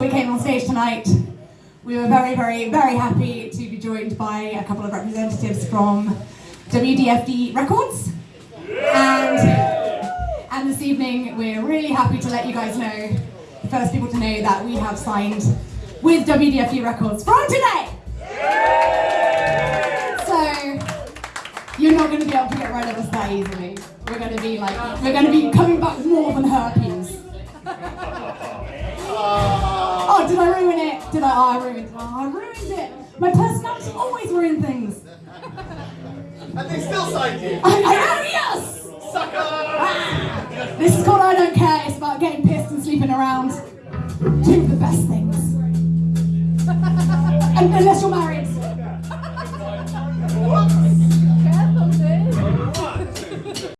we came on stage tonight. We were very, very, very happy to be joined by a couple of representatives from WDFD Records. And, and this evening, we're really happy to let you guys know, the first people to know that we have signed with WDFD Records from today. So, you're not going to be able to get rid of us that easily. We're going to be like, we're going to be coming back more than herpes. Oh, did I ruin it? Did I? Oh, I ruined it. Oh, I ruined it. My personality always ruins things. And they still signed you. I, I am, yes! Sucker! Ah, this is called I Don't Care. It's about getting pissed and sleeping around. Two of the best things. And unless you're